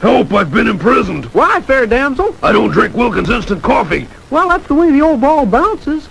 Help, I've been imprisoned. Why, fair damsel? I don't drink Wilkins instant coffee. Well, that's the way the old ball bounces.